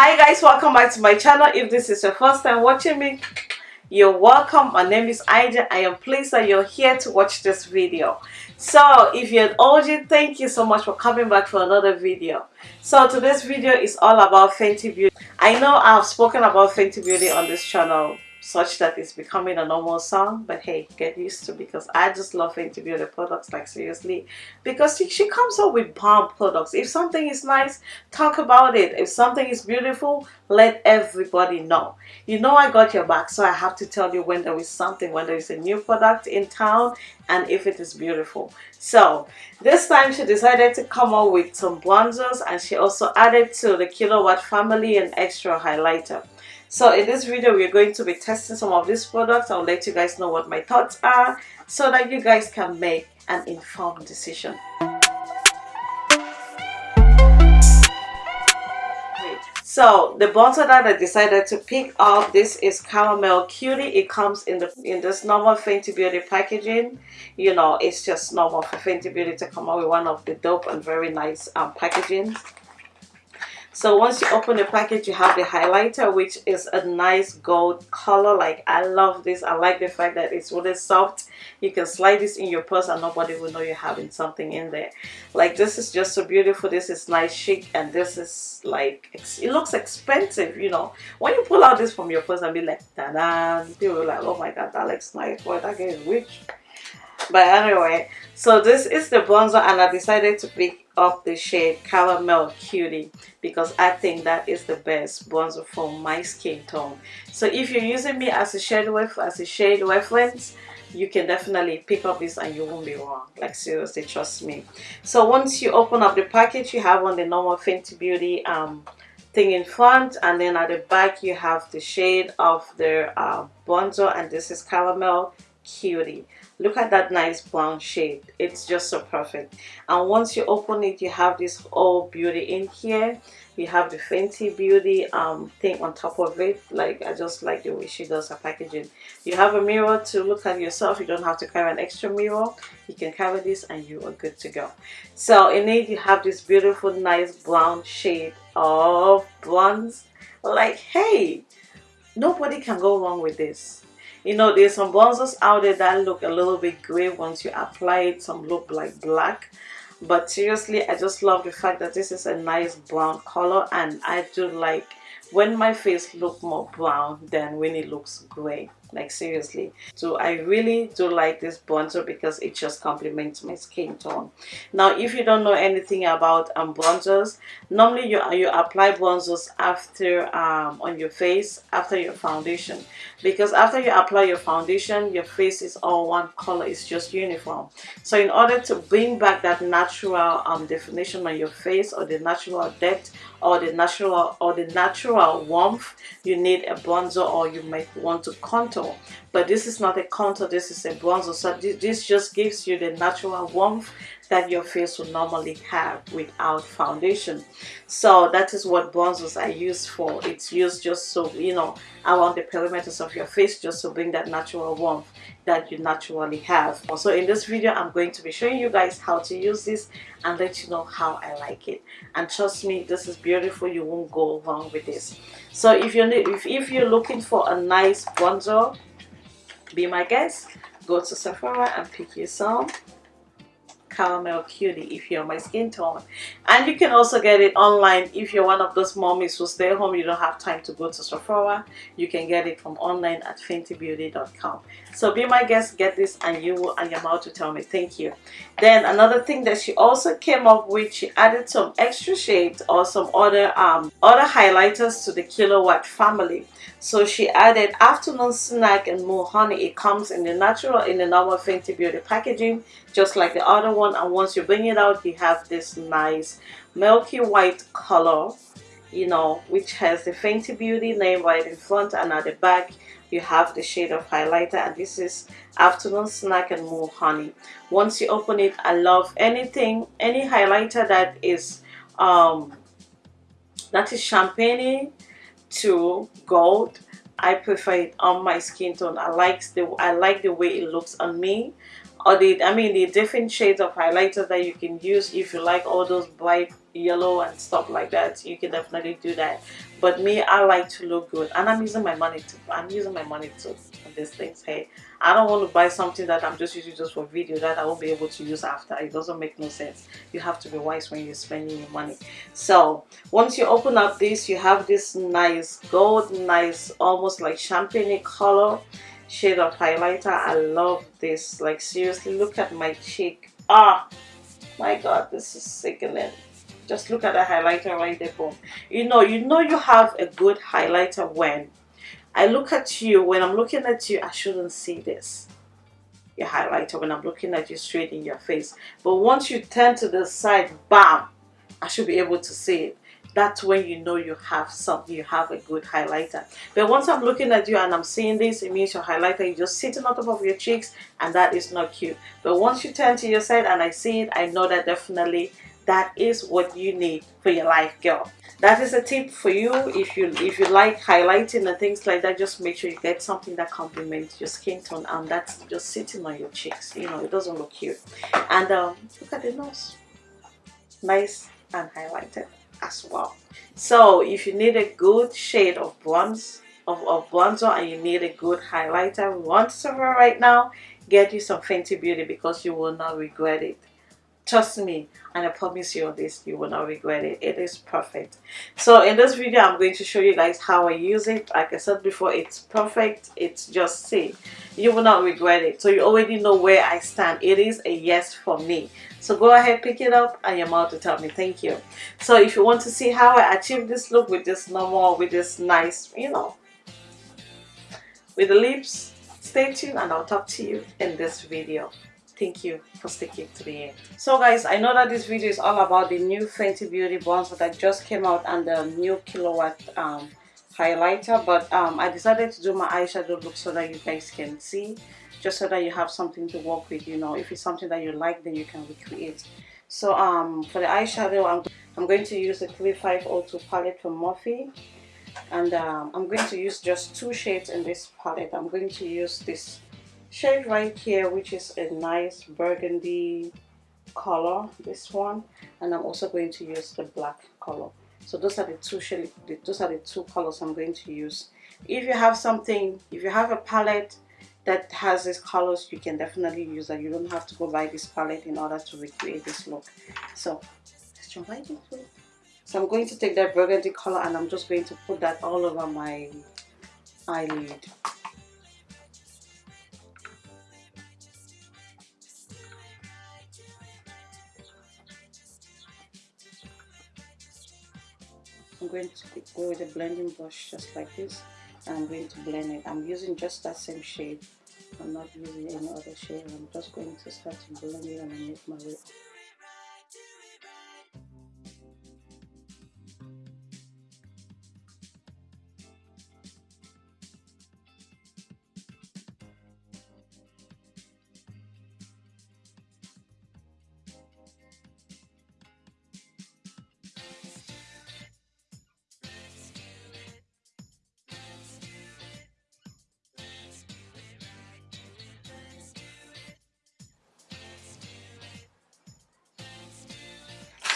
hi guys welcome back to my channel. If this is your first time watching me you're welcome. My name is Ija I am pleased that you're here to watch this video. So if you're an OG thank you so much for coming back for another video. So today's video is all about Fenty Beauty. I know I've spoken about Fenty Beauty on this channel such that it's becoming a normal song but hey get used to because I just love Fenty Beauty products like seriously. Because she, she comes up with bomb products. If something is nice talk about it. If something is beautiful let everybody know. You know I got your back so I have to tell you when there is something when there is a new product in town and if it is beautiful. So this time she decided to come up with some bronzers and she also added to the Killawatt family an extra highlighter so in this video, we're going to be testing some of these products. I'll let you guys know what my thoughts are so that you guys can make an informed decision. So the bronzer that I decided to pick up, this is Caramel Cutie. It comes in the in this normal Fenty Beauty packaging. You know, it's just normal for Fenty Beauty to come out with one of the dope and very nice um, packaging. So once you open the package, you have the highlighter, which is a nice gold color. Like, I love this. I like the fact that it's really soft. You can slide this in your purse and nobody will know you're having something in there. Like, this is just so beautiful. This is nice chic and this is like, it looks expensive, you know. When you pull out this from your purse and be like, ta-da, people are like, oh my god, that looks nice. Boy, that guy is rich. But anyway, so this is the bronzer and I decided to pick up the shade Caramel Cutie because I think that is the best bronzer for my skin tone. So if you're using me as a shade as a shade reference, you can definitely pick up this and you won't be wrong. Like seriously, trust me. So once you open up the package, you have on the normal Fenty Beauty um, thing in front and then at the back you have the shade of the uh, bronzer and this is Caramel Cutie. Look at that nice brown shade. It's just so perfect. And once you open it you have this all beauty in here. You have the Fenty Beauty um, thing on top of it. Like I just like the way she does her packaging. You have a mirror to look at yourself. You don't have to carry an extra mirror. You can carry this and you are good to go. So in it you have this beautiful nice brown shade of bronze like hey nobody can go wrong with this you know there's some bronzers out there that look a little bit gray once you apply it some look like black. But seriously I just love the fact that this is a nice brown color and I do like when my face look more brown than when it looks gray like seriously. So i really do like this bronzer because it just complements my skin tone. Now if you don't know anything about um, bronzers normally you you apply bronzers after um, on your face after your foundation. Because after you apply your foundation your face is all one color it's just uniform. So in order to bring back that natural um, definition on your face or the natural depth or the natural or the natural warmth you need a bronzer or you might want to contour. But this is not a contour this is a bronzer. So this just gives you the natural warmth that your face would normally have without foundation. So that is what bronzers are used for. It's used just so you know around the perimeters of your face just to bring that natural warmth that you naturally have. So in this video i'm going to be showing you guys how to use this and let you know how i like it. And trust me this is beautiful. You won't go wrong with this. So if you're if, if you're looking for a nice bronzer be my guest. Go to Sephora and pick you some caramel cutie if you're my skin tone. And you can also get it online if you're one of those mommies who stay home you don't have time to go to Sephora. You can get it from online at fentybeauty.com so be my guest get this and you will and your mouth to tell me. Thank you. Then another thing that she also came up with she added some extra shades or some other um other highlighters to the Killawatt family. So she added afternoon snack and more honey. It comes in the natural in the normal Fenty Beauty packaging just like the other one. And once you bring it out you have this nice milky white color you know which has the Fenty Beauty name right in front and at the back you have the shade of highlighter and this is afternoon snack and more honey. Once you open it I love anything any highlighter that is um that is champagne to gold I prefer it on my skin tone. I like the I like the way it looks on me or the I mean the different shades of highlighters that you can use if you like all those bright yellow and stuff like that you can definitely do that. But me I like to look good. And I'm using my money to I'm using my money to these things hey. I don't want to buy something that I'm just using just for video that I won't be able to use after. It doesn't make no sense. You have to be wise when you're spending your money. So once you open up this you have this nice gold nice almost like champagne color shade of highlighter. I love this. Like seriously look at my cheek. Ah! My god this is sickening. Just look at the highlighter right there boom. You know you know you have a good highlighter when I look at you when I'm looking at you I shouldn't see this. Your highlighter when I'm looking at you straight in your face. But once you turn to the side bam! I should be able to see it that's when you know you have something you have a good highlighter. But once I'm looking at you and I'm seeing this it means your highlighter is just sitting on top of your cheeks and that is not cute. But once you turn to your side and I see it I know that definitely that is what you need for your life girl. That is a tip for you. If you if you like highlighting and things like that just make sure you get something that complements your skin tone and that's just sitting on your cheeks. You know it doesn't look cute. And um, look at the nose. Nice and highlighted as well. So if you need a good shade of bronze of, of bronzer and you need a good highlighter once over right now get you some Fenty Beauty because you will not regret it. Trust me and I promise you this you will not regret it. It is perfect. So in this video I'm going to show you guys how I use it. Like I said before it's perfect. It's just see you will not regret it. So you already know where I stand. It is a yes for me so go ahead pick it up and your mouth to tell me thank you. So if you want to see how I achieve this look with this normal with this nice you know with the lips stay tuned and I'll talk to you in this video. Thank you for sticking to the end. So guys i know that this video is all about the new fenty beauty bronzer that just came out and the new Killawatt um, highlighter but um, i decided to do my eyeshadow look so that you guys can see just so that you have something to work with you know. If it's something that you like then you can recreate. So um for the eyeshadow i'm, I'm going to use the 3502 palette from Morphe. And um, I'm going to use just two shades in this palette. I'm going to use this shade right here which is a nice burgundy color this one. And I'm also going to use the black color. So those are the two shade those are the two colors I'm going to use. If you have something if you have a palette that has these colors you can definitely use that. You don't have to go buy this palette in order to recreate this look. So let's jump right into it so I'm going to take that burgundy color and I'm just going to put that all over my eyelid. I'm going to go with a blending brush just like this. And I'm going to blend it. I'm using just that same shade. I'm not using any other shade. I'm just going to start to blend it and make my way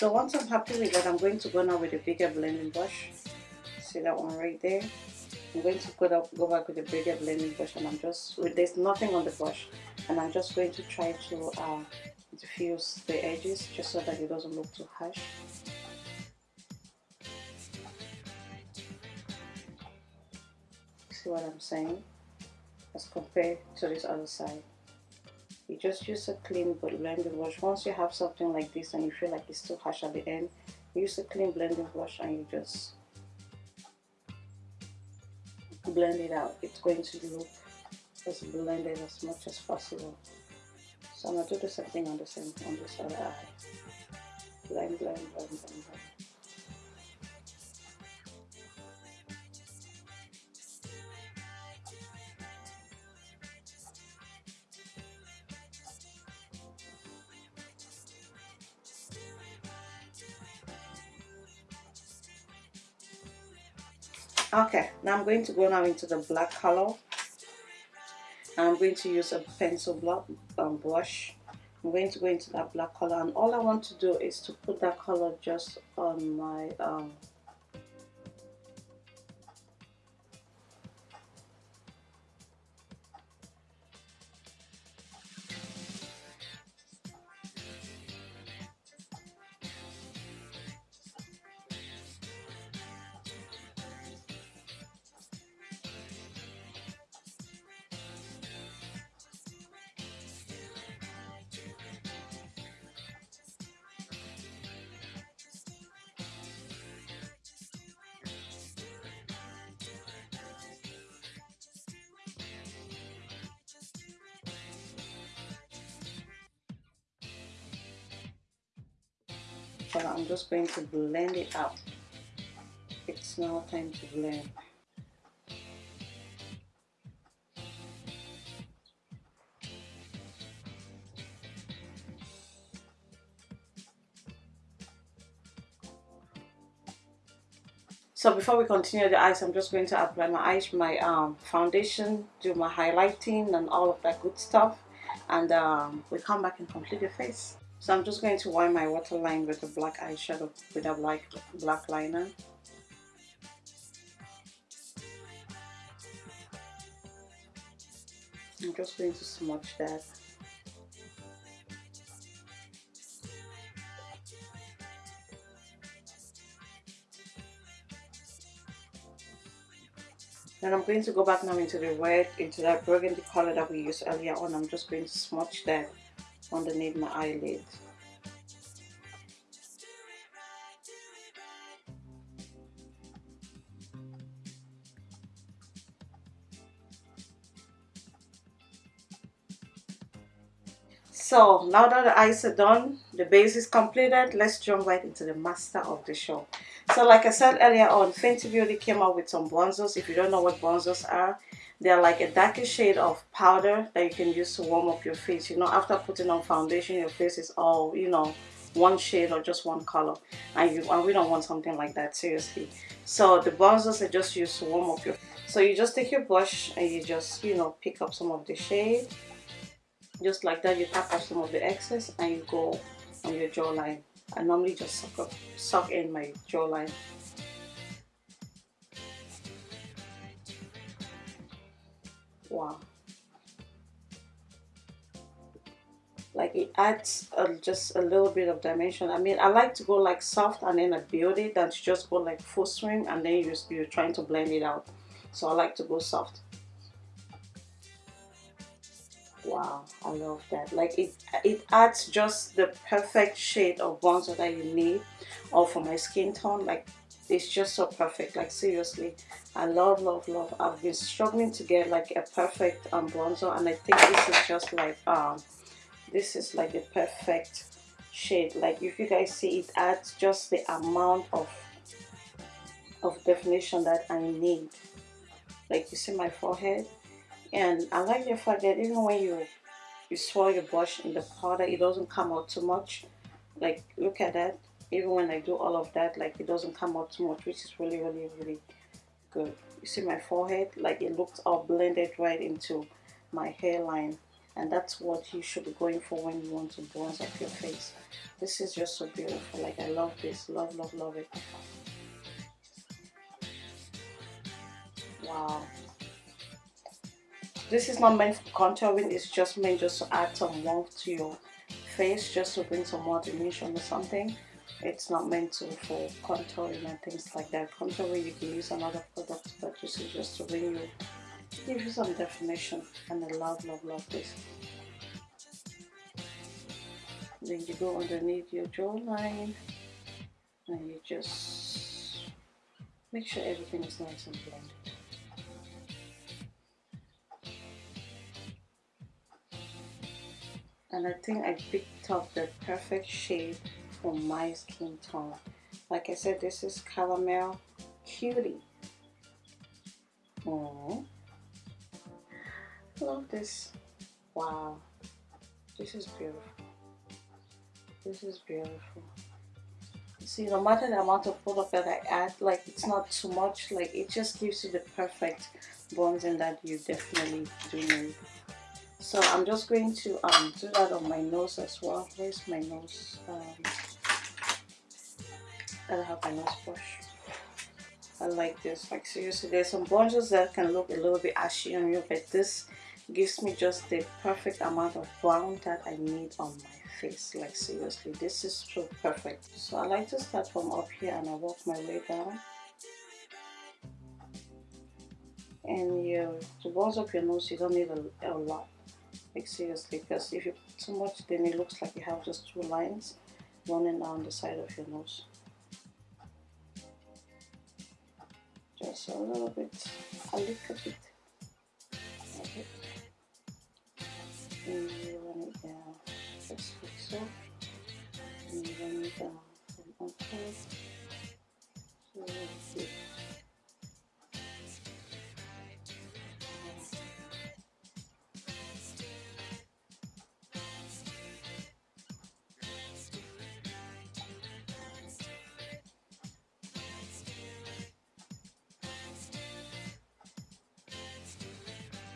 So once I'm happy with that, I'm going to go now with a bigger blending brush. See that one right there? I'm going to go, up, go back with a bigger blending brush and I'm just, with there's nothing on the brush. And I'm just going to try to uh, diffuse the edges just so that it doesn't look too harsh. See what I'm saying? As compared to this other side you just use a clean blending brush. Once you have something like this and you feel like it's too harsh at the end use a clean blending brush and you just blend it out. It's going to look as blended as much as possible. So I'm to do the same thing on the same on this other eye. Blend blend blend blend, blend. Okay now I'm going to go now into the black color. I'm going to use a pencil block um, brush. I'm going to go into that black color and all I want to do is to put that color just on my um, but I'm just going to blend it out it's now time to blend So before we continue the eyes, I'm just going to apply my eyes, my um, foundation, do my highlighting and all of that good stuff. And um, we come back and complete the face. So I'm just going to wipe my waterline with a black eyeshadow with a black, black liner. I'm just going to smudge that. Then I'm going to go back now into the red, into that burgundy color that we used earlier on. I'm just going to smudge that underneath my eyelid. So now that the eyes are done, the base is completed, let's jump right into the master of the show. So like I said earlier on, Fenty Beauty came out with some bronzers. If you don't know what bronzers are, they're like a darker shade of powder that you can use to warm up your face. You know, after putting on foundation, your face is all, you know, one shade or just one color. And, you, and we don't want something like that, seriously. So the bronzers are just used to warm up your So you just take your brush and you just, you know, pick up some of the shade. Just like that, you tap off some of the excess and you go on your jawline. I normally just suck, up, suck in my jawline wow like it adds just a little bit of dimension. I mean I like to go like soft and then a beauty than to just go like full swing and then you you're trying to blend it out. So I like to go soft. Wow I love that. Like it it adds just the perfect shade of bronzer that you need or for my skin tone. Like it's just so perfect like seriously. I love love love. I've been struggling to get like a perfect um, bronzer and I think this is just like um this is like the perfect shade. Like if you guys see it adds just the amount of of definition that I need. Like you see my forehead and I like the fact that even when you you swirl your brush in the powder it doesn't come out too much. Like look at that even when I do all of that like it doesn't come out too much which is really really really good. You see my forehead? Like it looks all blended right into my hairline and that's what you should be going for when you want to bronze up your face. This is just so beautiful. Like I love this. Love love love it. Wow. This is not meant for contouring. It's just meant just to add some warmth to your face just to bring some more dimension or something it's not meant to for contouring and things like that. Contouring you can use another product but this is just to bring you give you some definition and I love love love this. Then you go underneath your jawline and you just make sure everything is nice and blended. And I think I picked up the perfect shade for my skin tone. Like I said, this is Caramel Cutie. Oh, love this. Wow, this is beautiful. This is beautiful. See, no matter the amount of product that I add, like it's not too much. Like it just gives you the perfect bronzing that you definitely do need. so I'm just going to um, do that on my nose as well where's my nose um, Have my nose brush I like this. Like seriously there's some bronzers that can look a little bit ashy on you but this gives me just the perfect amount of brown that I need on my face. Like seriously this is so perfect. So I like to start from up here and I work my way down. And you to bronze up your nose you don't need a, a lot. Like seriously because if you put too much then it looks like you have just two lines running down the side of your nose just a little bit a little bit and you run it down just like so and you run it down from top so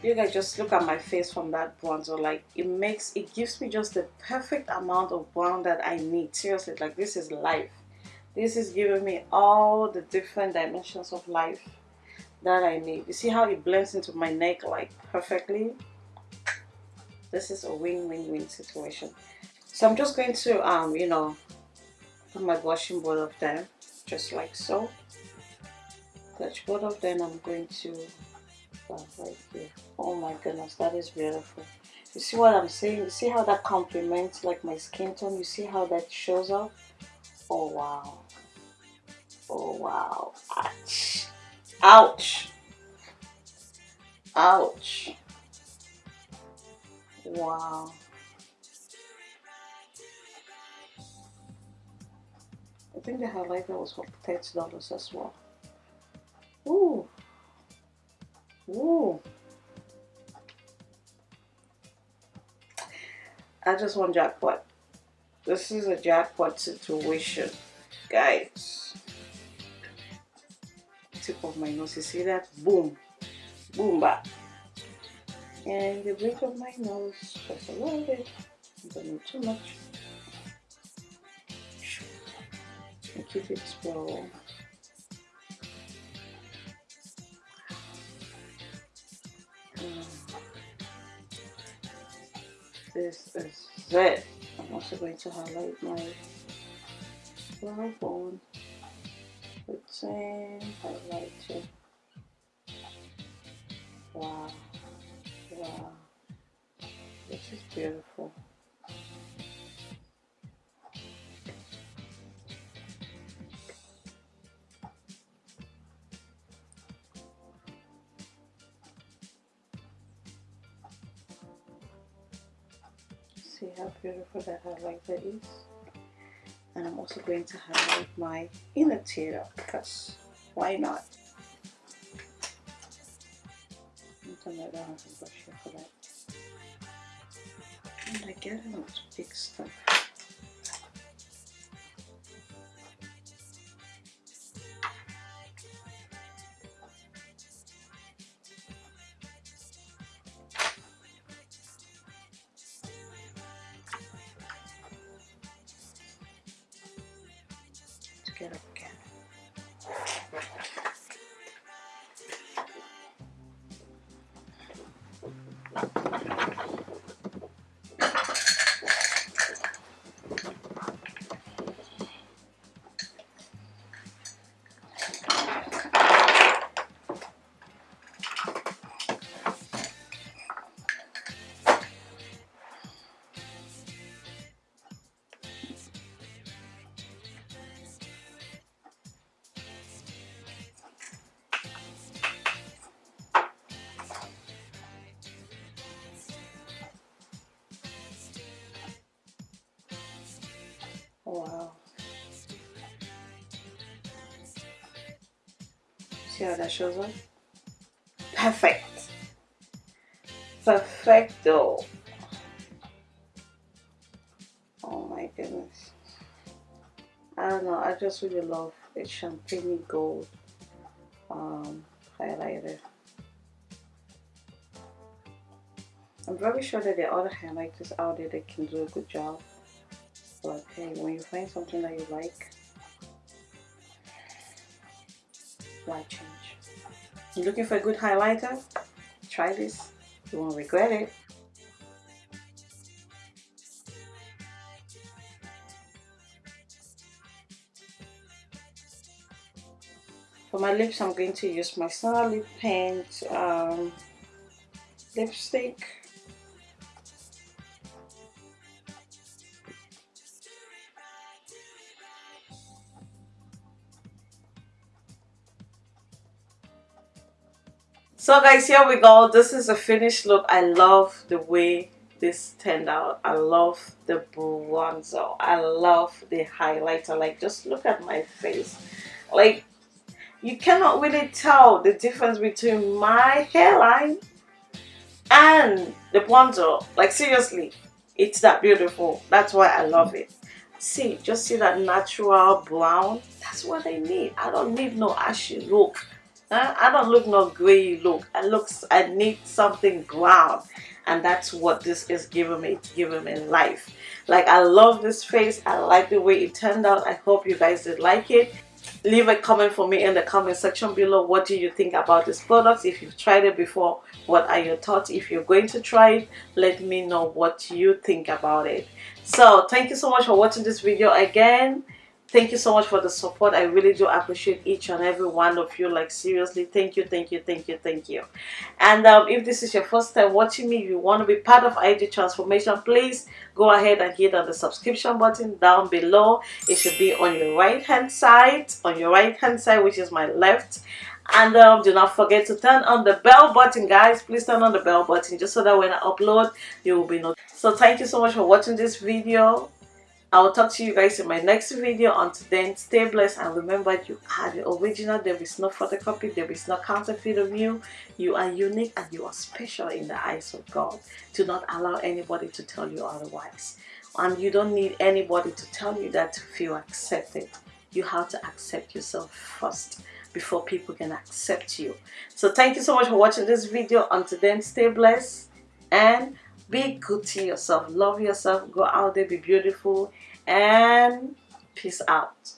you guys just look at my face from that bronzer like it makes it gives me just the perfect amount of brown that I need. Seriously like this is life. This is giving me all the different dimensions of life that I need. You see how it blends into my neck like perfectly? This is a win-win-win situation. So I'm just going to um you know put my blushing both of them just like so. Touch both of them I'm going to right oh my goodness that is beautiful. You see what i'm saying? You see how that complements like my skin tone? You see how that shows up? Oh wow. Oh wow. Ouch. Ouch. Ouch. Wow. I think the highlighter was for $30 as well. Ooh. Ooh. I just want jackpot. This is a jackpot situation, guys. Tip of my nose, you see that? Boom. Boom back. And the bridge of my nose, just a little bit. Don't need too much. And keep it slow. Is it. I'm also going to highlight my brow bone with same uh, highlighter. Wow, wow, this is beautiful. Beautiful that highlighter and I'm also going to highlight my inner tear up. because why not? I a and I get enough big stuff See how that shows up? Perfect. Perfecto. Oh my goodness. I don't know. I just really love the champagne gold um, highlighter. I'm very sure that the other highlighters out there that can do a good job. But hey, when you find something that you like, why change? You're looking for a good highlighter? Try this. You won't regret it. For my lips, I'm going to use my Star Lip Paint um, lipstick. So guys, here we go. This is a finished look. I love the way this turned out. I love the bronzer. I love the highlighter. Like, just look at my face. Like, you cannot really tell the difference between my hairline and the bronzer. Like, seriously, it's that beautiful. That's why I love it. See, just see that natural brown. That's what I need. I don't need no ashy look. I don't look no gray look. I looks I need something brown. And that's what this is giving me. Giving me life. Like I love this face. I like the way it turned out. I hope you guys did like it. Leave a comment for me in the comment section below. What do you think about this product? If you've tried it before, what are your thoughts? If you're going to try it, let me know what you think about it. So thank you so much for watching this video again thank you so much for the support. I really do appreciate each and every one of you. Like seriously thank you thank you thank you thank you. And um, if this is your first time watching me you want to be part of id transformation please go ahead and hit on the subscription button down below. It should be on your right hand side on your right hand side which is my left. And um, do not forget to turn on the bell button guys. Please turn on the bell button just so that when i upload you will be notified so thank you so much for watching this video I will talk to you guys in my next video. Until then, stay blessed and remember you are the original. There is no photocopy. There is no counterfeit of you. You are unique and you are special in the eyes of God. Do not allow anybody to tell you otherwise. And you don't need anybody to tell you that to feel accepted. You have to accept yourself first before people can accept you. So thank you so much for watching this video. Until then, stay blessed and be good to yourself. Love yourself. Go out there, be beautiful and peace out